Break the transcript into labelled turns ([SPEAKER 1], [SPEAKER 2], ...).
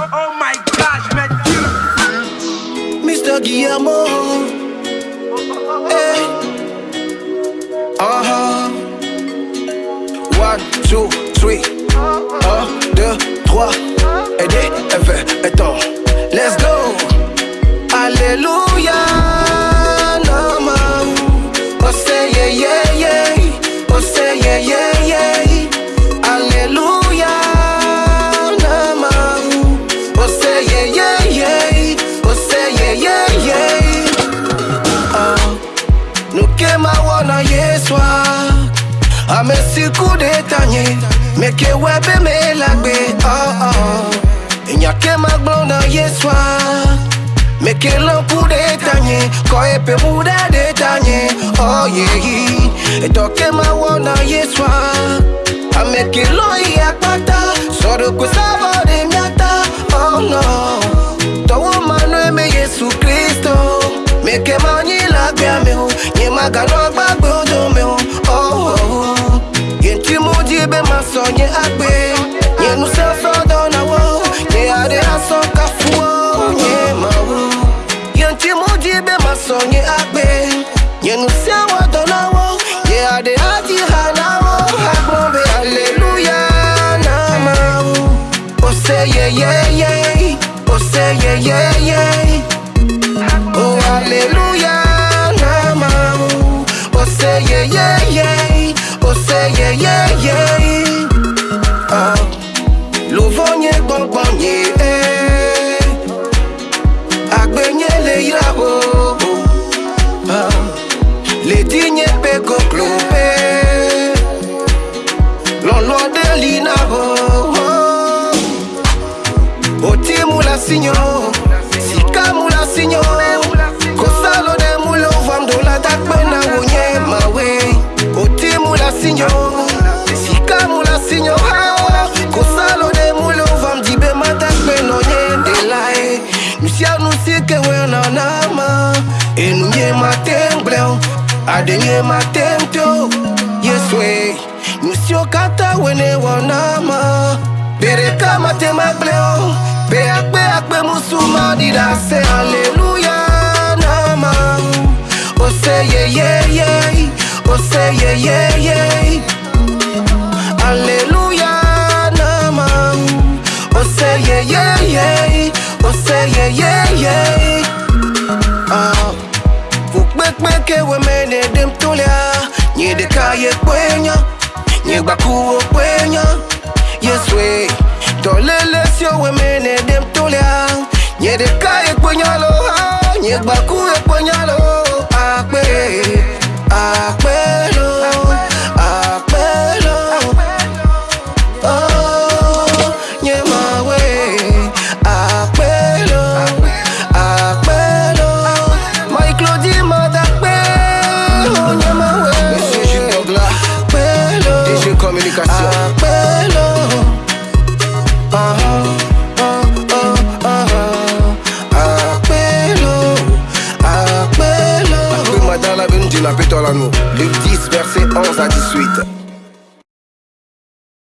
[SPEAKER 1] Oh my gosh, man.
[SPEAKER 2] Mr. Guillermo. Hey. Uh-huh. One, two, three. Un, deux, trois. Aider, effet, étant. Let's go. Alléluia. amesiku detanye meke webe melagbe oh oh. Enyake magblɔ na yesua meke lɔku detanye kɔ epe mu ɖe detanye ɔyeyi oh, edɔke mawɔ na yesua ameke lɔ yi akpata sɔɖokui savɔ de miata oh no. Tɔwɔ manue me yesu kristo. Meke manyi le agbea me o nye maganɔ. Nye ma wo Yenti muji be maso nye agbe Nye nuse wado na wo Nye ade adi ha na wo Agbon be hallelujah na ma wo O say yeah yeah yeah O say yeah yeah yeah Oh hallelujah nama Oh say yeah yeah yeah Nusike we na nama Enu nye matem bleo Ade nye matem to Yes we Nusio kata wene wanama Bere kama tema bleo Be akpe akpe musuma dida se Hallelujah nama Oh say yeah yeah yeah. Oh say yeah yeah yeah. Hallelujah nama Oh say yeah yeah yeah. Oh say yeah yeah yeah Nye de kaye kwenya Nye bakuo kwenya Yes we Tolele sio we mene dem tolia Nye de kaye kwenya lo ha Nye bakuo kwenya lo Akpe la pète
[SPEAKER 3] en l'amour. Luc 10, verset 11 à 18.